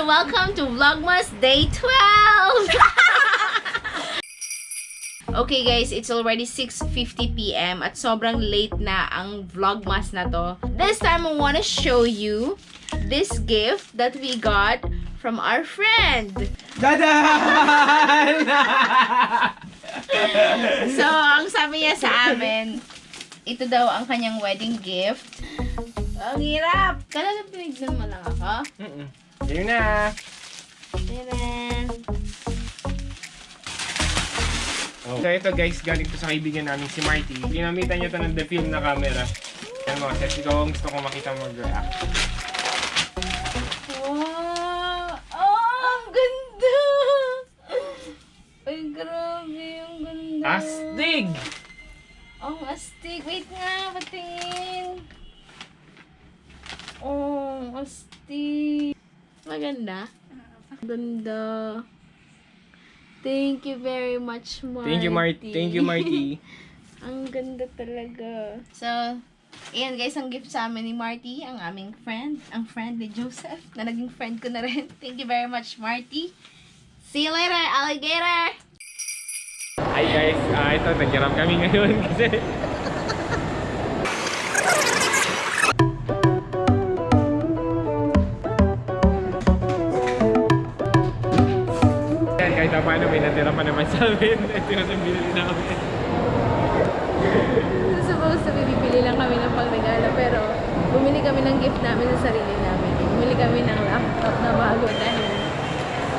and welcome to Vlogmas Day 12! okay guys, it's already 6.50pm at sobrang late na ang Vlogmas na to. This time, I wanna show you this gift that we got from our friend. So, ang sabi niya sa amin, ito daw ang kanyang wedding gift. Ang hirap! Kala na pinignan mo lang ako? Mm-mm. Yun na. Tadaan! Oh. So ito guys, galing to sa kaibigan namin si Marty. Ginamitan niya to ng the film na camera. Yan mo, kasi ikaw ang gusto ko makita mag-react. Wow! Oh, ang ganda! Ay, grabe, ang ganda. Astig! Ang astig. Wait nga, patingin. Oh, astig. Maganda? Ganda. Thank you very much, Marty. Thank you, Marty. Thank you, Marty. ang ganda talaga. So, ayan guys, ang gift sa amin ni Marty, ang aming friend, ang friend ni Joseph, na naging friend ko na rin. Thank you very much, Marty. See you later, alligator! Hi guys, ah ito, nag kami ngayon kasi kahit na paano may natira pa naman sa amin. Ito yung binili namin. Supposed to be, bibili lang kami ng pangregalo, pero bumili kami ng gift namin sa sarili namin. Bumili kami ng laptop na bago dahil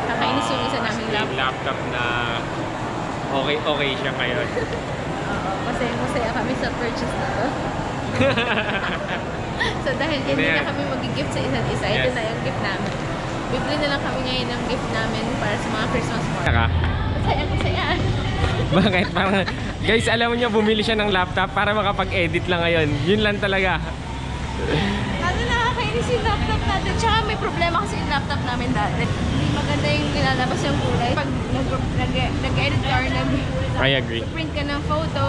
kakainis yung isa naming Yung laptop. laptop na okay okay siya ngayon. Oo, masaya masaya kami sa purchase na to. so dahil hindi Ano na kami mag-gift sa isa't isa, ito Yes. na yung gift namin. Bibili na lang kami ngayon ng gift namin para sa mga Christmas party. Saka, Masaya, masaya. bakit? Parang, guys, alam niyo, bumili siya ng laptop para makapag-edit lang ngayon. Yun lang talaga. Ano nakakainis yung laptop natin. Tsaka may problema kasi yung laptop namin dati. Hindi maganda yung nilalabas yung kulay. Pag nag- nag- nag-edit ka or nag-print I agree. ka ng photo,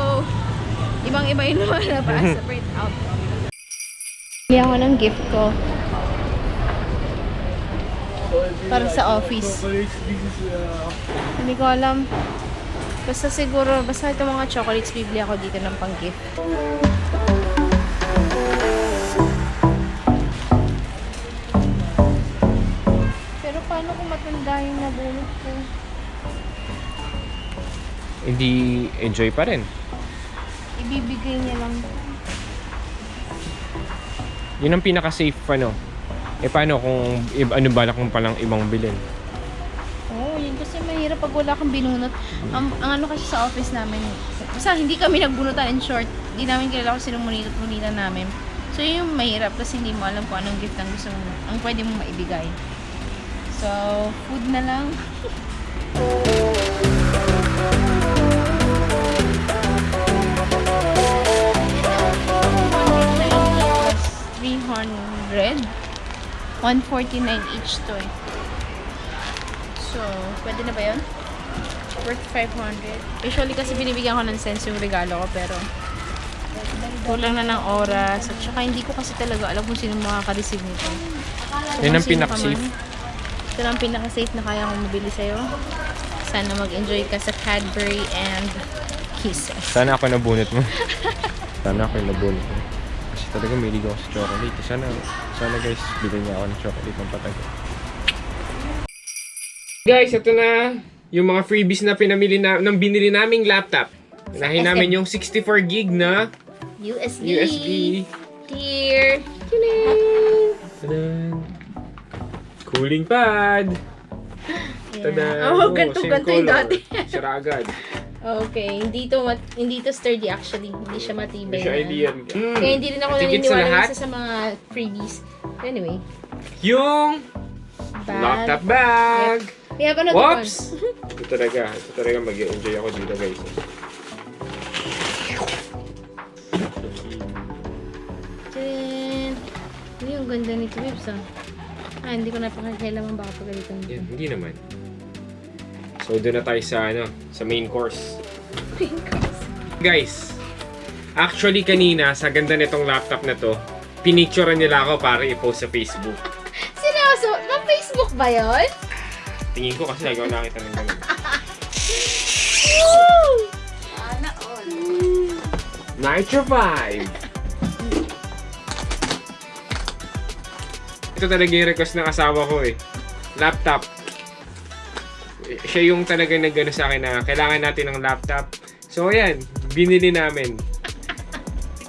ibang-iba yung lumalabas sa print out. Bili ako ng gift ko. Para sa office. Hindi ko alam. Basta siguro, basta ito mga chocolates, bibili ako dito ng pang-gift. Pero paano kung matanda yung nabunot ko? Hindi enjoy pa rin. Ibibigay niya lang. Yun ang pinaka-safe ano. Eh paano kung ano balak mo palang ibang bilhin? Oo, oh, yun kasi mahirap pag wala kang binunot. Ang, ang ano kasi sa office namin, basta hindi kami nagbunutan in short. Hindi namin kilala kung sinong munita namin. So yun yung mahirap kasi hindi mo alam kung anong gift ang gusto mo, ang pwede mong maibigay. So, food na lang. 300 149 each to eh. So, pwede na ba yun? Worth 500. Usually kasi binibigyan ko ng sense yung regalo ko pero kulang na ng oras at saka hindi ko kasi talaga alam kung sino makaka-receive nito. Yun ang pinaka-safe. Ito ang pinaka-safe na kaya kong mabili sa'yo. Sana mag-enjoy ka sa Cadbury and Kisses. Sana ako nabunot mo. Sana ako nabunot mo. Talaga may ako sa chocolate. Sana, sana guys, bilhin niya ako ng chocolate ng patago. Guys, ito na yung mga freebies na pinamili na, ng binili naming laptop. Unahin SM. namin yung 64 gig na USB. USB. Here. Tadan! Cooling pad! Tadan! Oh, ganito, same ganito yung dati. Sira agad. Okay, hindi to mat- hindi to sturdy actually. Hindi siya matibay. Hindi siya na. ideal. Mm. Kaya hindi rin ako Tigit sa naniniwala lahat, na sa mga freebies. Anyway, yung bag. laptop bag! We have another Whoops! Ito talaga. Ito talaga mag-enjoy ako dito guys. Tadaan! Ano yung ganda nito, Bibs ah? Ah, hindi ko napakakailangan baka pagalitan dito. Yan, hindi naman. So, doon na tayo sa, ano, sa main course. Guys, actually kanina, sa ganda nitong laptop na to, pinicturean nila ako para i-post sa Facebook. Seryoso? Bakit Facebook ba yun? Tingin ko kasi nagawa nakita ng ganun. Sana all. Nitro 5! Ito talaga yung request ng asawa ko eh. Laptop. Siya yung talaga nag sa akin na kailangan natin ng laptop. So ayan, binili namin.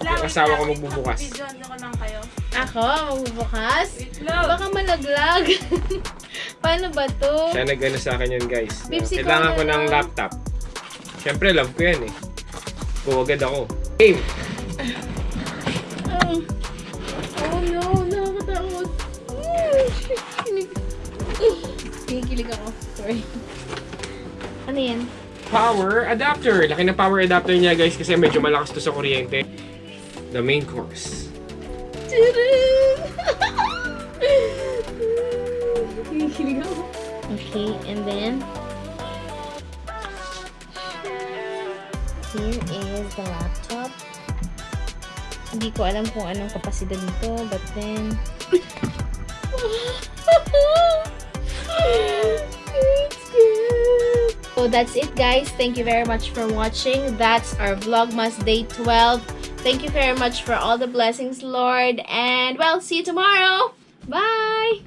Yung asawa ko magbubukas. Kayo. Ako, magbubukas? Baka malaglag. Paano ba to? Siya nag sa akin yan guys. ikaw Kailangan ko ng laptop. Siyempre, love ko yan eh. Go agad ako. Game! Kinikilig ako. Sorry. Ano yan? Power adapter. Laki ng power adapter niya guys kasi medyo malakas to sa kuryente. The main course. Kinikilig ako. Okay, and then here is the laptop. Hindi ko alam kung anong kapasidad nito, but then. So that's it guys. Thank you very much for watching. That's our Vlogmas Day 12. Thank you very much for all the blessings, Lord. And well, see you tomorrow. Bye.